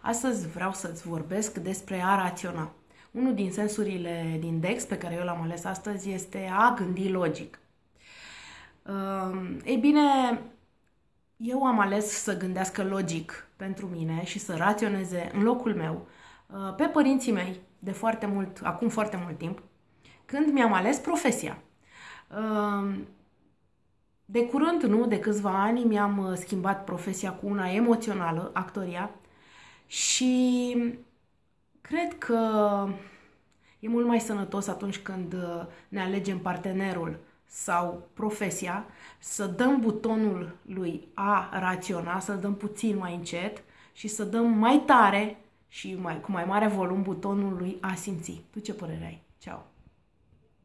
Astăzi vreau să-ți vorbesc despre a raționa. Unul din sensurile din DEX pe care eu l-am ales astăzi este a gândi logic. Ei bine, eu am ales să gândească logic pentru mine și să raționeze în locul meu uh, pe părinții mei de foarte mult, acum foarte mult timp, când mi-am ales profesia. De curând, nu, de câțiva ani, mi-am uh, schimbat profesia cu una emoțională, actoria, și cred că e mult mai sănătos atunci când uh, ne alegem partenerul sau profesia, să dăm butonul lui a raționa, să dăm puțin mai încet și să dăm mai tare și mai, cu mai mare volum butonul lui a simți. Tu ce părere ai? Ceau!